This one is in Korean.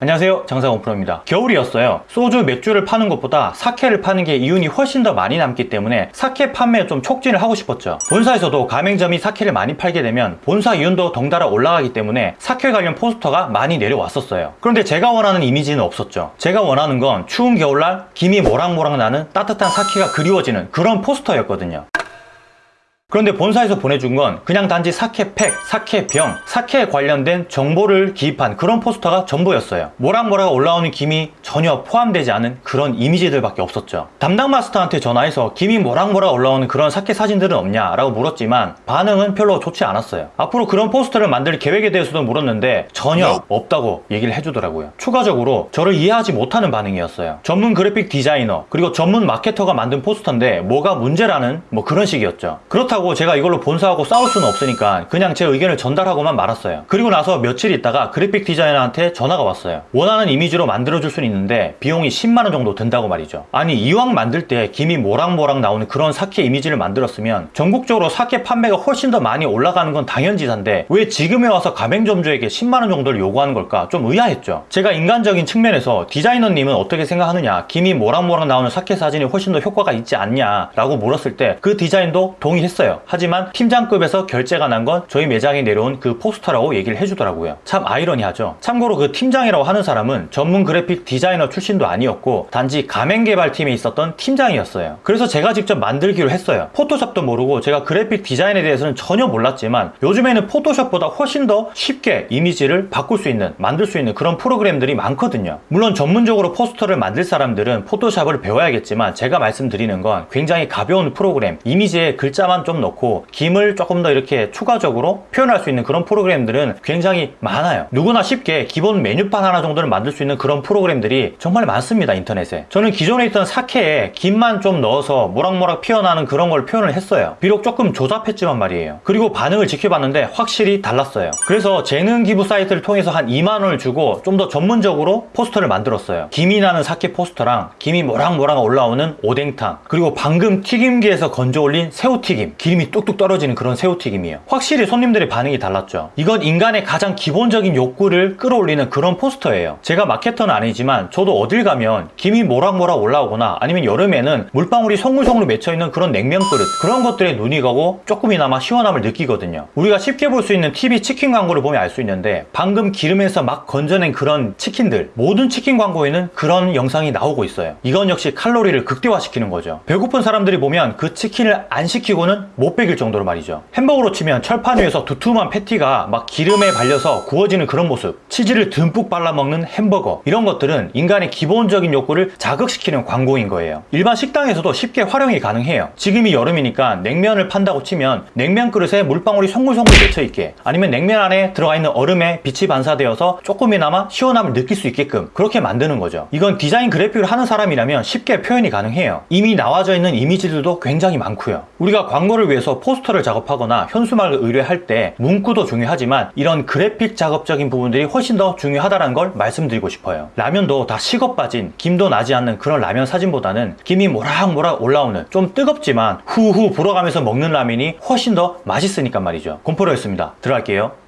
안녕하세요. 장사공프로입니다. 겨울이었어요. 소주 맥주를 파는 것보다 사케를 파는 게 이윤이 훨씬 더 많이 남기 때문에 사케 판매에 좀 촉진을 하고 싶었죠. 본사에서도 가맹점이 사케를 많이 팔게 되면 본사 이윤도 덩달아 올라가기 때문에 사케 관련 포스터가 많이 내려왔었어요. 그런데 제가 원하는 이미지는 없었죠. 제가 원하는 건 추운 겨울날 김이 모락모락 나는 따뜻한 사케가 그리워지는 그런 포스터였거든요 그런데 본사에서 보내준 건 그냥 단지 사케팩, 사케병, 사케에 관련된 정보를 기입한 그런 포스터가 전부였어요. 모락모락 올라오는 김이 전혀 포함되지 않은 그런 이미지들밖에 없었죠. 담당 마스터한테 전화해서 김이 모락모락 올라오는 그런 사케 사진들은 없냐 라고 물었지만 반응은 별로 좋지 않았어요. 앞으로 그런 포스터를 만들 계획에 대해서도 물었는데 전혀 없다고 얘기를 해주더라고요. 추가적으로 저를 이해하지 못하는 반응이었어요. 전문 그래픽 디자이너 그리고 전문 마케터가 만든 포스터인데 뭐가 문제라는 뭐 그런 식이었죠. 그렇다고 그렇다고 제가 이걸로 본사하고 싸울 수는 없으니까 그냥 제 의견을 전달하고만 말았어요. 그리고 나서 며칠 있다가 그래픽 디자이너한테 전화가 왔어요. 원하는 이미지로 만들어줄 수는 있는데 비용이 10만원 정도 든다고 말이죠. 아니 이왕 만들 때 김이 모락모락 나오는 그런 사케 이미지를 만들었으면 전국적으로 사케 판매가 훨씬 더 많이 올라가는 건 당연지사인데 왜 지금에 와서 가맹점주에게 10만원 정도를 요구하는 걸까 좀 의아했죠. 제가 인간적인 측면에서 디자이너님은 어떻게 생각하느냐 김이 모락모락 나오는 사케 사진이 훨씬 더 효과가 있지 않냐 라고 물었을 때 그 디자이너도 동의했어요. 있어요. 하지만 팀장급에서 결제가 난 건 저희 매장에 내려온 그 포스터라고 얘기를 해주더라고요. 참 아이러니하죠. 참고로 그 팀장이라고 하는 사람은 전문 그래픽 디자이너 출신도 아니었고 단지 가맹 개발팀에 있었던 팀장이었어요. 그래서 제가 직접 만들기로 했어요. 포토샵도 모르고 제가 그래픽 디자인에 대해서는 전혀 몰랐지만 요즘에는 포토샵보다 훨씬 더 쉽게 이미지를 바꿀 수 있는 만들 수 있는 그런 프로그램들이 많거든요. 물론 전문적으로 포스터를 만들 사람들은 포토샵을 배워야겠지만 제가 말씀드리는 건 굉장히 가벼운 프로그램 이미지에 글자만 좀 넣고 김을 조금 더 이렇게 추가적으로 표현할 수 있는 그런 프로그램들은 굉장히 많아요. 누구나 쉽게 기본 메뉴판 하나 정도를 만들 수 있는 그런 프로그램들이 정말 많습니다 인터넷에. 저는 기존에 있던 사케에 김만 좀 넣어서 모락모락 피어나는 그런 걸 표현을 했어요. 비록 조금 조잡했지만 말이에요. 그리고 반응을 지켜봤는데 확실히 달랐어요. 그래서 재능 기부 사이트를 통해서 한 2만원을 주고 좀 더 전문적으로 포스터를 만들었어요. 김이 나는 사케 포스터랑 김이 모락모락 올라오는 오뎅탕 그리고 방금 튀김기에서 건져 올린 새우튀김 기름이 뚝뚝 떨어지는 그런 새우튀김이에요. 확실히 손님들의 반응이 달랐죠. 이건 인간의 가장 기본적인 욕구를 끌어올리는 그런 포스터예요. 제가 마케터는 아니지만 저도 어딜 가면 김이 모락모락 올라오거나 아니면 여름에는 물방울이 송글송글 맺혀있는 그런 냉면 그릇 그런 것들에 눈이 가고 조금이나마 시원함을 느끼거든요. 우리가 쉽게 볼 수 있는 TV 치킨 광고를 보면 알 수 있는데 방금 기름에서 막 건져낸 그런 치킨들 모든 치킨 광고에는 그런 영상이 나오고 있어요. 이건 역시 칼로리를 극대화시키는 거죠. 배고픈 사람들이 보면 그 치킨을 안 시키고는 못 베길 정도로 말이죠. 햄버거로 치면 철판 위에서 두툼한 패티가 막 기름에 발려서 구워지는 그런 모습. 치즈를 듬뿍 발라먹는 햄버거. 이런 것들은 인간의 기본적인 욕구를 자극시키는 광고인 거예요. 일반 식당에서도 쉽게 활용이 가능해요. 지금이 여름이니까 냉면을 판다고 치면 냉면 그릇에 물방울이 송글송글 맺혀있게 아니면 냉면 안에 들어가 있는 얼음에 빛이 반사되어서 조금이나마 시원함을 느낄 수 있게끔 그렇게 만드는 거죠. 이건 디자인 그래픽을 하는 사람이라면 쉽게 표현이 가능해요. 이미 나와져 있는 이미지들도 굉장히 많고요. 우리가 광고를 위해서 포스터를 작업하거나 현수막을 의뢰할 때 문구도 중요하지만 이런 그래픽 작업적인 부분들이 훨씬 더 중요하다는 걸 말씀드리고 싶어요. 라면도 다 식어 빠진 김도 나지 않는 그런 라면 사진보다는 김이 모락모락 올라오는 좀 뜨겁지만 후후 불어가면서 먹는 라면이 훨씬 더 맛있으니까 말이죠. 곰포로였습니다. 들어갈게요